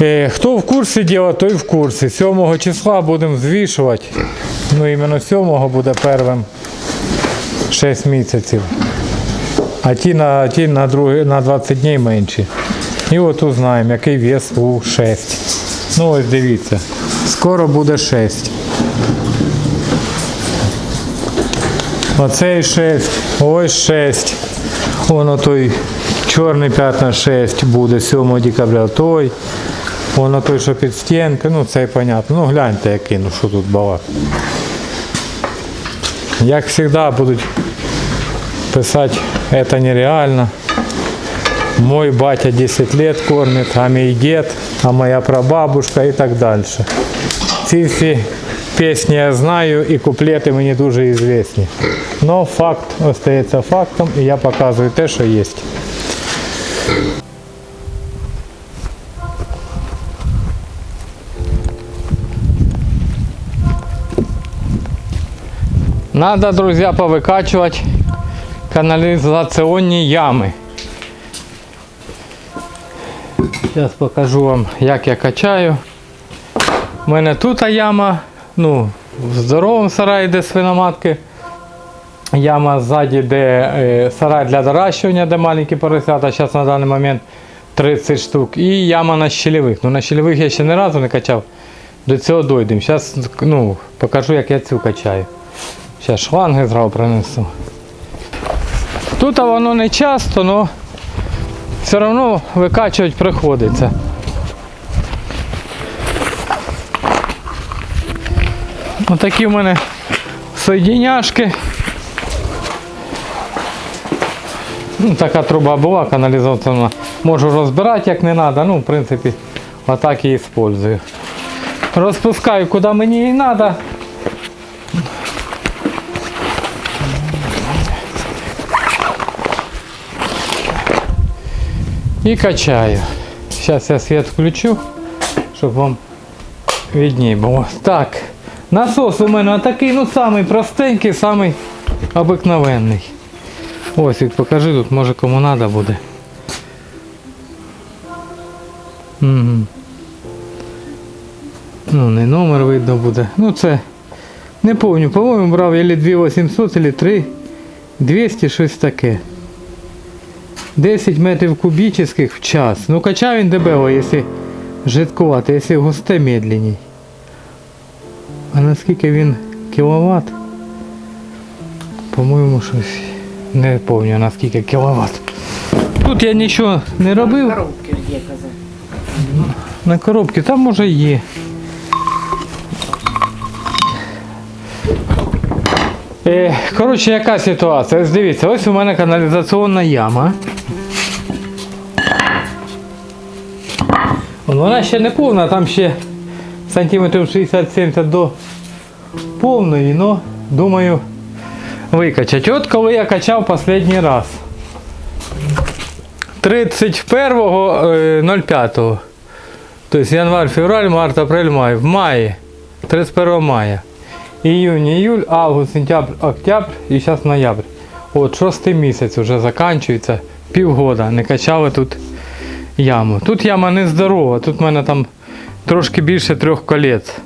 Е, Хто в курсі діла, той в курсі. 7 числа будемо звішувати. Ну, іменно 7 буде первим 6 місяців. А ті на, ті на, другі, на 20 днів менші. І от узнаємо, який вес у 6. Ну ось дивіться. Скоро буде 6. Оцей 6, ось 6. Воно той чорний п'ятна 6 буде 7 декабря. Той. Воно той, що під стінки, ну це і понятно. Ну гляньте який, ну що тут балак. Як завжди будуть писати, це нереально. Мой батя 10 лет кормит, а мій дед, а моя прабабушка і так далі. Ці всі пісні я знаю і куплети мені дуже известні. Но факт остається фактом і я показую те, що є. Надо, друзья, повыкачивать канализационные ямы. Зараз покажу вам, як я качаю. У мене тут яма, ну, в здоровому сараї, де свиноматки. Яма ззаді, де е, сарай для доращування, де маленькі поросята, зараз на даний момент 30 штук. І яма на щелевих. Ну на щелевих я ще ні разу не качав. До цього дойдемо. Зараз ну, покажу, як я цю качаю. Зараз шланги зразу принесу. Тут воно не часто, але все одно викачувати приходиться. Отакі в мене соєдиняшки. Ну, така труба була каналізаційна. Можу розбирати як не треба, ну в принципі отак і використовую. Розпускаю куди мені і треба. І качаю. Зараз я світ включу, щоб вам виднее було. Так, насос у мене такий, ну самий простенький, самий обикновенний. Ось від покажи тут, може кому треба буде. Угу. Ну, не номер видно буде. Ну це не помню, по-моєму брав или 2800, или 3 200, щось таке. 10 метрів кубічних в час. Ну качав він дебело, якщо жидкувати, якщо густе медленній. А наскільки він кіловат? По-моєму, щось не пам'ятаю наскільки кіловат. Тут я нічого не робив. На Коробки є казав. На коробці там може є. Е, коротше, яка ситуація? Ось дивіться, ось у мене каналізаційна яма. Вона ще не повна, там ще сантиметрів 60-70 до повної, але думаю викачати. От коли я качав останній раз. 31.05. Тобто январь, февраль, март, апрель, май. В маї. 31 мая. Июнь, июль, август, сентябрь, октябрь і зараз ноябрь. От шостий місяць вже закінчується. Півгода не качали тут яму. Тут яма не здорова, тут в мене там трошки більше трьох колець.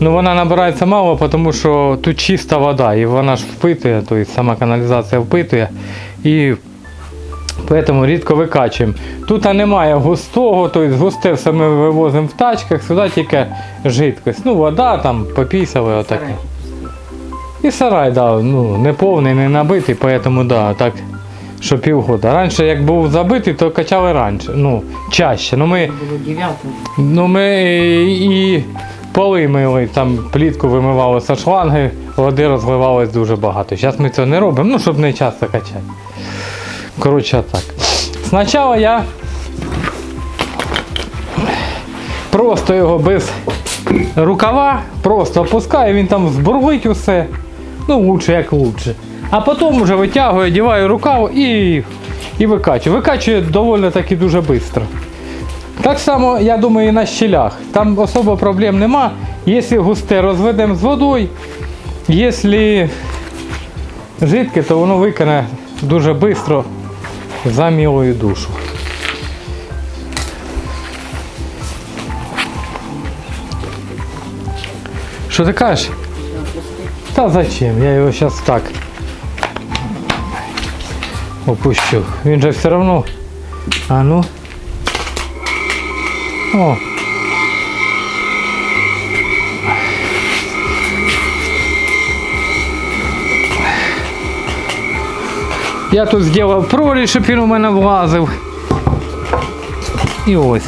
Ну вона набирається мало, тому що тут чиста вода і вона ж впитує, тобто сама каналізація впитує. І Поэтому рідко викачуємо. Тут немає густого, тобто густе все ми вивозимо в тачках, сюди тільки жидкость. Ну, вода там попісали отаке. І сарай, да, ну, не повний, не набитий, поэтому да, так, що півгода. Раніше як був забитий, то качали раніше, ну, чаще. Ну ми, Було ну, ми і поли мили, там плітку вимивали з шланги, води розливалось дуже багато. Зараз ми цього не робимо, ну, щоб не часто качати. Коротше так. Спочатку я просто його без рукава, просто опускаю, він там збурлить усе. Ну, лучше як лучше. А потім вже витягую, одягаю рукав і і викачую. Викачує доволі таки дуже швидко. Так само, я думаю, і на щілях. Там особо проблем нема. Якщо густе розведемо з водою, якщо жидке, то воно викине дуже швидко за мілою душу. Що ти кажеш? Та зачем? Я його зараз так опущу. Він же все одно. А ну. О. Я тут зробив прорізь, щоб він у мене влазив. І ось.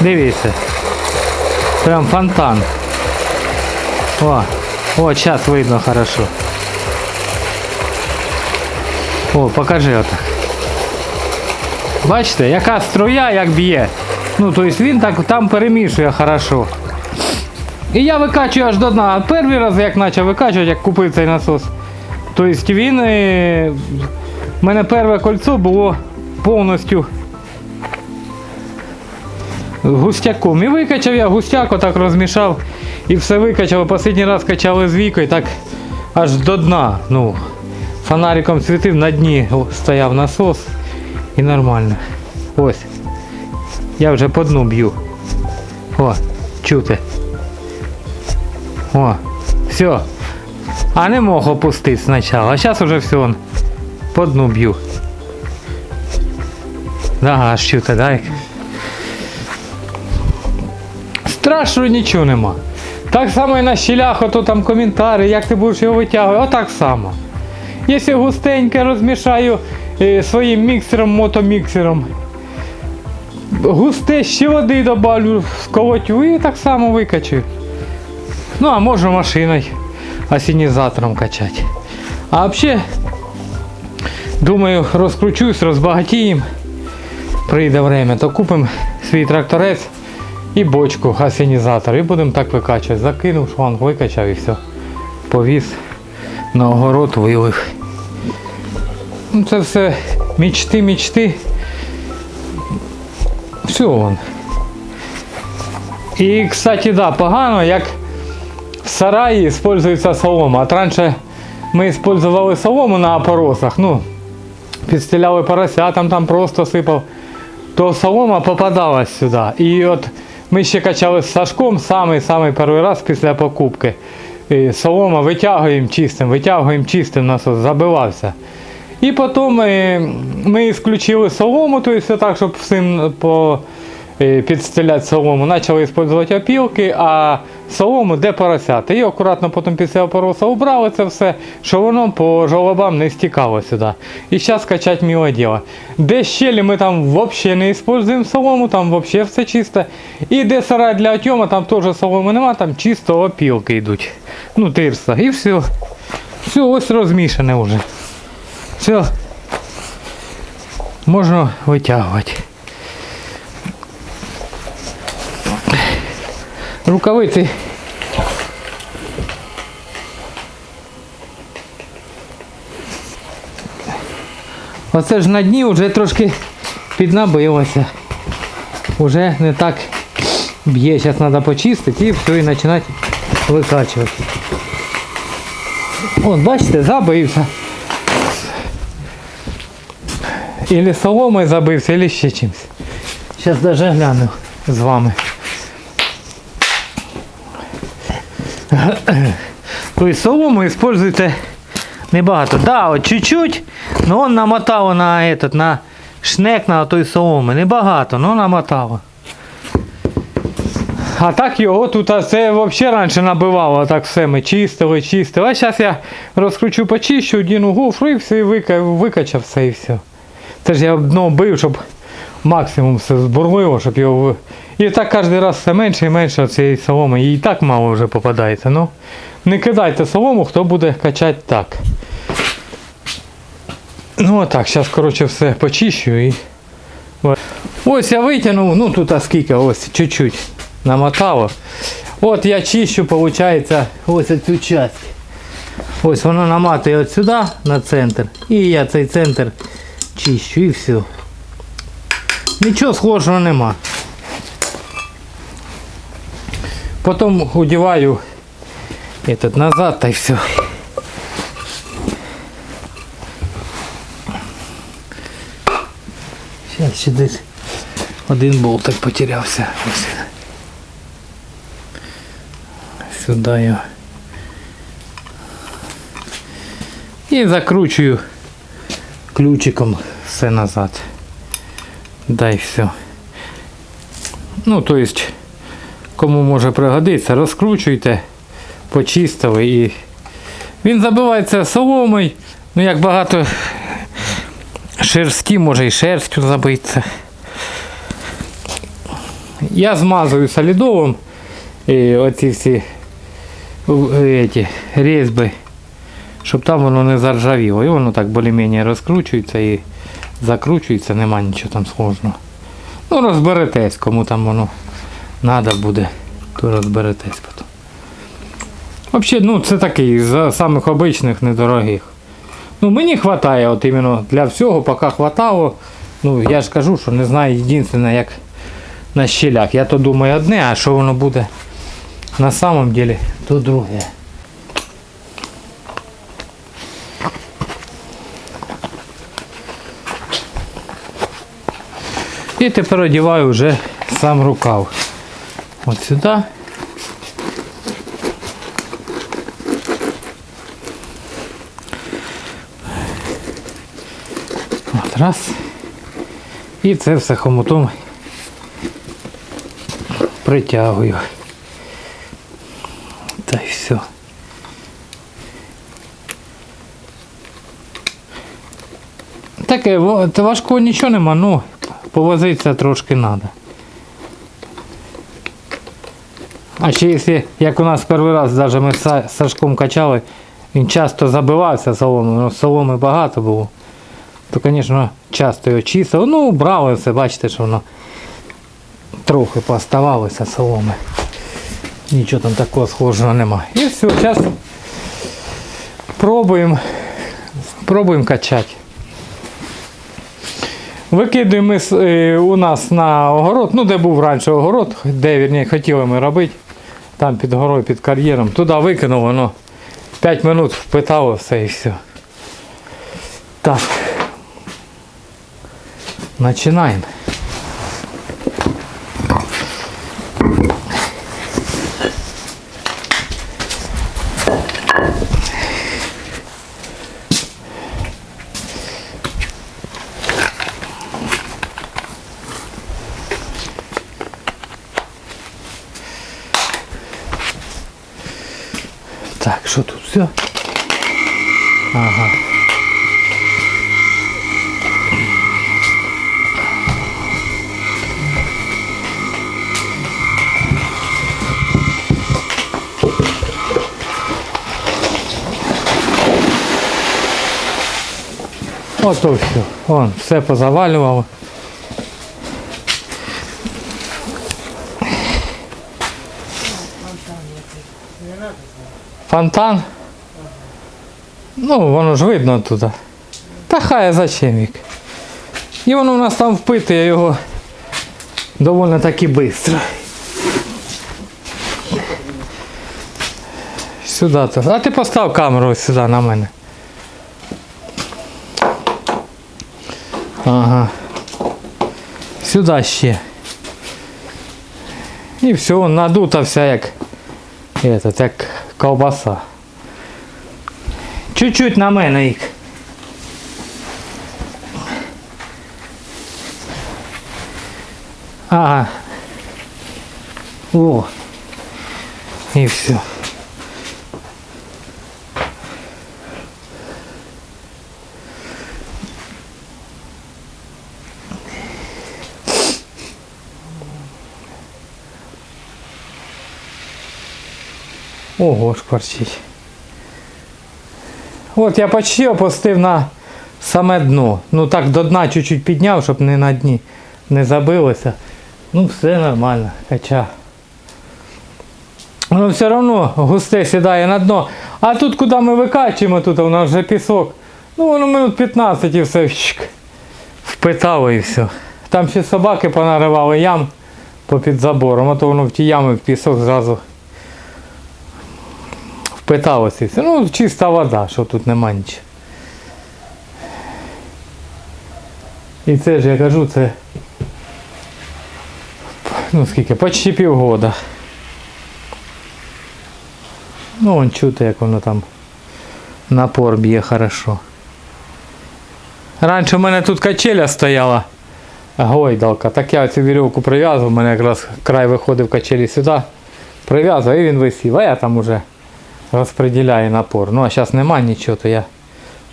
Дивіться. Прям фонтан. О, о, сейчас видно хорошо. О, покажи отак. Бачите, яка струя як б'є. Ну, тобто він так там перемішує хорошо. І я викачую аж до дна. Перший раз як почав викачувати, як купив цей насос. Тобто він. е, У мене перше кольцо було повністю густяком. І викачав я густяк, отак розмішав і все викачав. Останній раз качали з вікою, так аж до дна. Ну, фонариком світив, на дні стояв насос і нормально. Ось. Я вже по дну б'ю. О, чути. О, все. А не мог опустити спочатку. А зараз уже все. он, По дну б'ю. Да, аж чути, дай. Страшно нічого нема. Так само і на щілях, ото там коментарі, як ти будеш його витягувати, отак само. Якщо густеньке розмішаю е, своїм міксером, мотоміксером, густе ще води добавлю, сколотю і так само викачу. Ну, а можу машиною осінізатором качати. А взагалі, думаю, розкручусь, розбагатіємо. Прийде время, то купимо свій тракторець і бочку осінізатор. І будемо так викачувати. Закинув шланг, викачав і все. Повіз на огород вилив. Ну, це все мічти, мічти. Все вон. І, кстати, да, погано, як в сараї використовується солома. От раніше ми використовували солому на опоросах, ну, підстеляли порося, там, там просто сипав, то солома попадалась сюди. І от ми ще качали з Сашком самий-самий перший раз після покупки. І солома витягуємо чистим, витягуємо чистим, насос забивався. І потім е, ми включили солому, тобто так, щоб всім по, підстеляти солому. Почали використовувати опілки, а солому де поросяти. І акуратно потім після опороса убрали це все, щоб воно по жолобам не стікало сюди. І зараз качати мило діло. Де щелі ми там взагалі не використовуємо солому, там взагалі все чисто. І де сарай для отьома, там теж соломи нема, там чисто опілки йдуть. Ну, тирса. І все. Все, ось розмішане вже. Все. Можна витягувати. Рукавиці. Оце ж на дні вже трошки піднабилося. Уже не так б'є. Зараз треба почистити і все, і починати викачувати. От, бачите, забився. Или соломой забився, или ще чимось. Зараз даже гляну з вами. Тобто солому используйте небагато. Да, от чуть-чуть, но он намотало на этот, на шнек на той соломи. Небагато, но намотало. А так його тут а це взагалі раніше набивало, так все ми чистили, чистили. А зараз я розкручу почищу, одіну гофру і все, і вика- викачав все і все. Це ж я дно бив, щоб максимум все збурливо, щоб його. І так кожен раз все менше і менше цієї соломи. І так мало вже попадається. Ну, не кидайте солому, хто буде качати так. Ну отак, зараз, коротше, все почищу і. Ось. Я витягнув, ну тут а скільки, ось чуть-чуть намотало. От я чищу, виходить, ось цю часть. Ось воно наматує от сюди на центр. І я цей центр чищу і все. Нічого схожого нема. Потім одіваю этот назад й все. Ще десь Один болтик потерявся. Ось. Сюди його. І закручую ключиком все назад. Дай все. Ну, то есть, кому може пригодитися, розкручуйте, почистили і він забивається соломою. Ну як багато шерсті, може і шерстю забиться. Я змазую солідовим і оці всі е, ці, різьби, щоб там воно не заржавіло. І воно так більш-менш розкручується і закручується, нема нічого там сложного. Ну розберетесь, кому там воно треба буде, то розберетесь потім. Взагалі, ну це такий з самих обичних недорогих. Ну мені вистачає от іменно для всього, поки хватало. Ну я ж кажу, що не знаю єдине, як на щелях. Я то думаю одне, а що воно буде на самом деле, то друге. І тепер одіваю вже сам рукав. От сюди. От раз. І це все хомутом притягую. Та й все. Таке, важкого нічого нема, ну, повозитися трошки треба. А ще якщо, як у нас перший раз, навіть ми з Сашком качали, він часто забивався соломою, ну, соломи багато було, то, звісно, часто його чистив. Ну, брали все, бачите, що воно трохи поставалося соломи. Нічого там такого схожого немає. І все, зараз пробуємо, пробуємо качати. Викидуємо ми е, у нас на огород, ну де був раніше огород, де вірні, хотіли ми робити, там під горою, під кар'єром. Туди викинув, воно 5 минут впитало все і все. Так. Починаємо. Ото все. Вон, все позавалювало. Фонтан? Ну, воно ж видно туди. Та хай зачем вік. І воно у нас там впитує його доволі таки швидко. Сюди то. А ти постав камеру сюди на мене. Ага. Сюди ще. І все, надута вся як, этот, як ковбаса. Чуть-чуть на мене їх. Ага. О. І все. Ого, шкварчить. От я почти опустив на саме дно. Ну так до дна чуть-чуть підняв, щоб не на дні не забилося. Ну все нормально, кача. Воно все одно густе сідає на дно. А тут куди ми викачуємо, тут у нас вже пісок. Ну воно минут 15 і все впитало і все. Там ще собаки понаривали ям попід забором, а то воно в ті ями в пісок зразу все. Ну, чиста вода, що тут нема нічого. І це ж я кажу, це ну скільки, почти півгода. Ну, вон чути, як воно там напор б'є хорошо. Раніше в мене тут качеля стояла, гойдалка. Так я цю вірьовку прив'язував, у мене якраз край виходив качелі сюди. Прив'язував і він висів, а я там уже розподіляю напор. Ну а зараз нема нічого, то я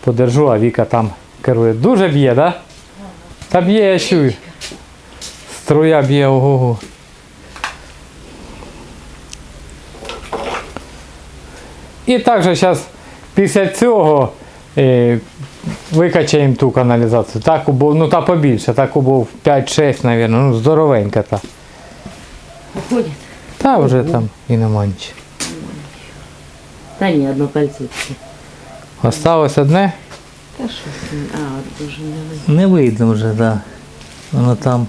подержу, а Віка там керує. Дуже б'є, так? Да? Та б'є, я чую. Струя б'є ого. І також зараз після цього е, викачаємо ту каналізацію. Так був, ну та побільше, так був 5-6, мабуть, ну здоровенька та. Уходит? Та вже там і нема нічого. Та ні, одно пальцівки. Осталось одне? Та що? А, от не видно. Не видно вже, так. Да. Воно там.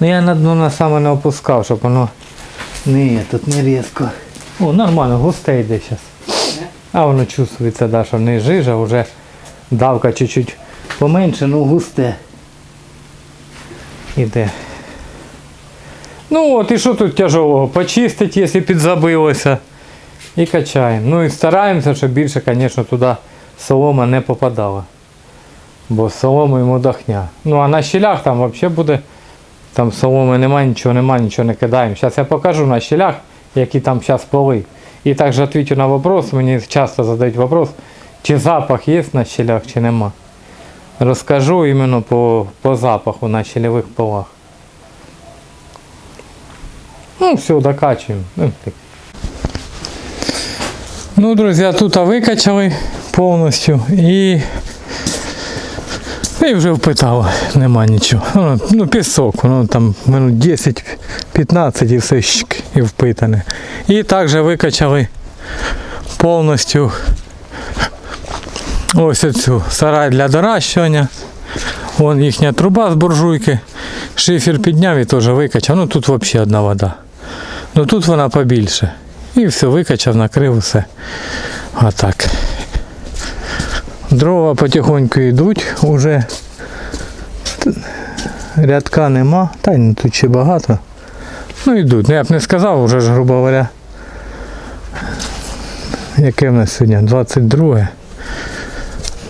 Ну я на дно на саме не опускав, щоб воно. Ні, тут не різко. О, нормально, густе йде зараз. А воно чувствується, да, що не жижа, вже давка чуть-чуть поменше, ну густе. Іде. Ну от і що тут тяжелого? Почистить, якщо підзабилося. І качаємо. Ну і стараємося, щоб більше, звісно, туди солома не попадала. Бо солому йому дохня. Ну а на щілях там взагалі буде. Там соломи немає, нічого немає, нічого не кидаємо. Зараз я покажу на щілях, які там зараз поли. І також відповідаю на вопрос, мені часто задають вопрос, чи запах є на щелях, чи нема. Розкажу іменно по, по запаху на щелевих полах. Ну, все, докачуємо. Ну. Ну, друзі, тут викачали повністю і і вже впитало, нема нічого. Ну, ну пісок, воно там минут 10-15 і все щик, і впитане. І також викачали повністю ось цю сарай для доращування. Вон їхня труба з буржуйки. Шифер підняв і теж викачав. Ну тут взагалі одна вода. Ну тут вона побільше. І все, викачав, накрив все. Отак. Дрова потихоньку йдуть уже. Рядка нема, та й ну, тут ще багато. Ну йдуть. Ну я б не сказав, вже ж, грубо говоря. Яке в нас сьогодні? 22.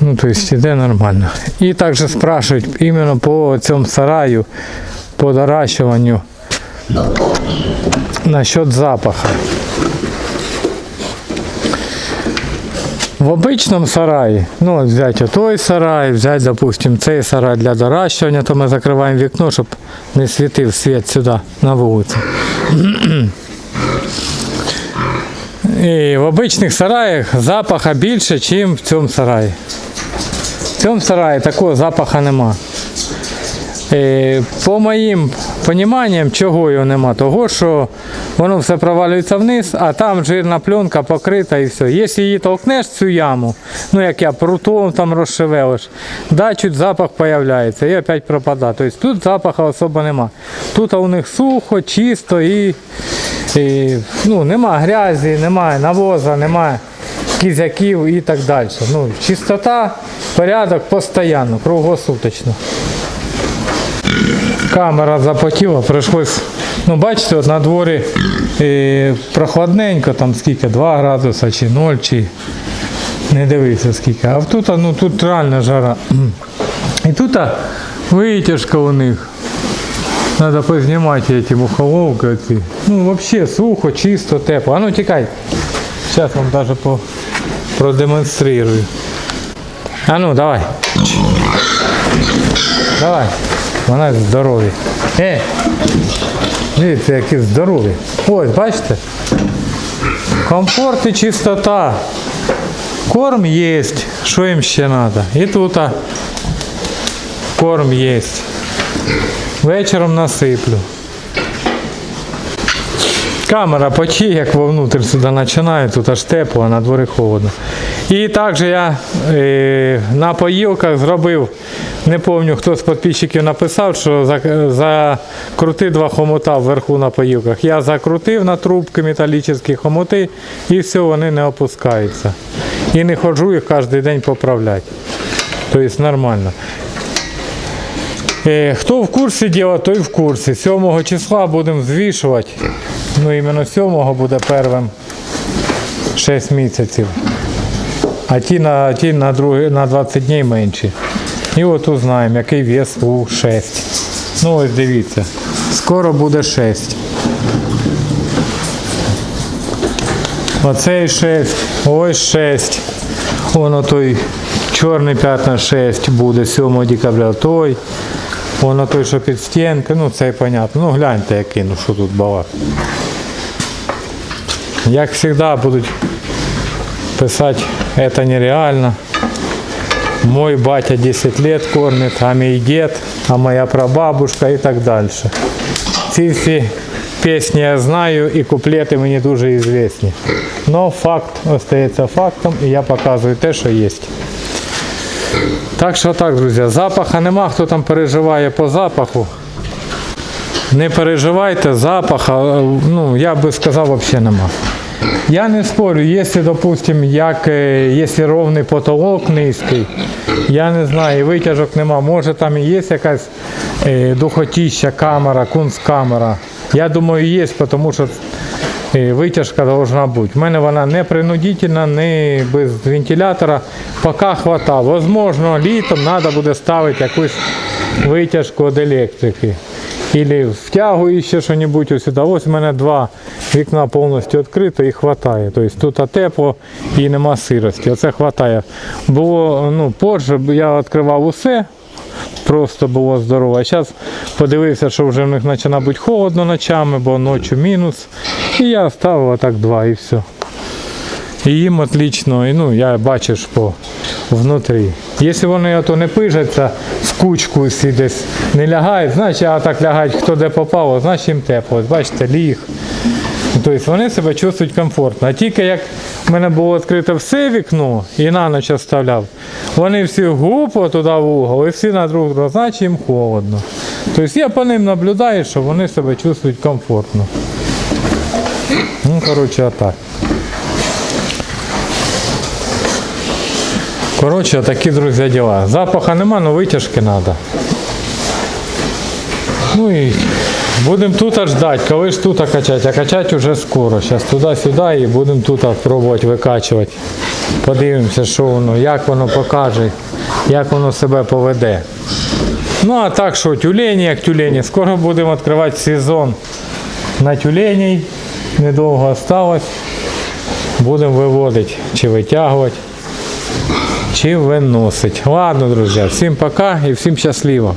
Ну, то есть іде нормально. І також спрашують іменно по цьому сараю, по доращуванню насчет запаха. В обичному сараї, ну взяти той сарай, взяти, допустим, цей сарай для доращування, то ми закриваємо вікно, щоб не світив світ сюди на вулицю. І в обичних сараях запаха більше, ніж в цьому сараї. В цьому сараї такого запаха нема. Е, По моїм поніманням, чого його нема, того що воно все провалюється вниз, а там жирна пленка покрита і все. Якщо її толкнеш цю яму, ну як я прутом там розшевелиш, да, чуть запах появляється і опять пропадає. Тобто тут запаху особо нема. Тут у них сухо, чисто і, і ну, нема грязі, немає навоза, немає кізяків і так далі. Ну, чистота, порядок постійно, круглосуточно камера запотіла, прийшлось. Ну, бачите, от на дворі е, прохладненько, там скільки, 2 градуса чи 0, чи не дивися скільки. А тут, ну, тут реально жара. І тут витяжка у них. Надо познімати эти мухоловки. Ну, взагалі сухо, чисто, тепло. А ну тікай. Зараз вам даже по, продемонстрирую. А ну, давай. Давай. Вона здорові. Е! Дивіться, які здорові. Ось, бачите? Комфорт і чистота. Корм є. Що їм ще треба? І тут а, корм є. Вечором насиплю. Камера почти як вовнутрь сюди починає, тут аж тепло, а на дворі холодно. І також я е, на поїлках зробив, не пам'ятаю, хто з підписчиків написав, що за- закрути два хомута вверху на поїлках. Я закрутив на трубки металічні хомути і все, вони не опускаються. І не ходжу їх кожен день поправляти. Тобто нормально. Е, Хто в курсі діла, той в курсі. 7 числа будемо звішувати. Ну, іменно 7 буде первим 6 місяців. А ті на, ті на, другі, на 20 днів менші. І от узнаємо, який вес у 6. Ну ось дивіться. Скоро буде 6. Оцей 6, ось 6. Воно той чорний п'ятна 6 буде 7 декабря. Той. Воно той, що під стінкою, ну це понятно. Ну гляньте який, ну що тут балак. Як завжди будуть писати, це нереально. Мой батя 10 лет кормит, а мій дед, а моя прабабушка і так далі. Ці всі пісні я знаю і куплети мені дуже известні. Но факт остається фактом і я показую те, що є. Так що так, друзі, запаха нема, хто там переживає по запаху. Не переживайте, запаха, ну, я би сказав, взагалі нема. Я не спорю, якщо, допустим, як, е, якщо ровний потолок низький, я не знаю, витяжок нема, може там і є якась е, духотіща камера, кунсткамера. Я думаю, є, тому що е, витяжка должна бути. У мене вона не принудительна, не без вентилятора. Поки хватає. Возможно, літом треба буде ставити якусь витяжку від електрики. Или втягую ще щось ось сюди. Ось у мене два вікна повністю відкрито і хватає. Тобто тут тепло і нема сирості. Оце хватає. Було, ну, позже я відкривав усе, просто було здорово. А зараз подивився, що вже в них починає бути холодно ночами, бо ночі мінус. І я ставив отак два і все. І їм отлично, і ну, я бачиш по внутрі. Якщо вони ото не пижаться з кучкою всі десь не лягають, значить а так лягають, хто де попало, значить їм тепло. Бачите, ліг. Тобто вони себе чувствують комфортно. А тільки як в мене було відкрите все вікно і на ніч оставляв, вони всі гупо туди в угол і всі на друг друга, значить їм холодно. Тобто я по ним наблюдаю, що вони себе чувствують комфортно. Ну, коротше, отак. Коротше, такі, друзі, діла. Запаха нема, але витяжки треба. Ну і будемо тут аж коли ж тут качати, а качати вже скоро. Зараз туди-сюди і будемо тут пробувати викачувати. Подивимося, що воно, як воно покаже, як воно себе поведе. Ну а так що, тюлені, як тюлені, скоро будемо відкривати сезон на тюленей. Недовго осталось. Будемо виводити чи витягувати чи виносить. Ладно, друзі, всім пока і всім щасливо.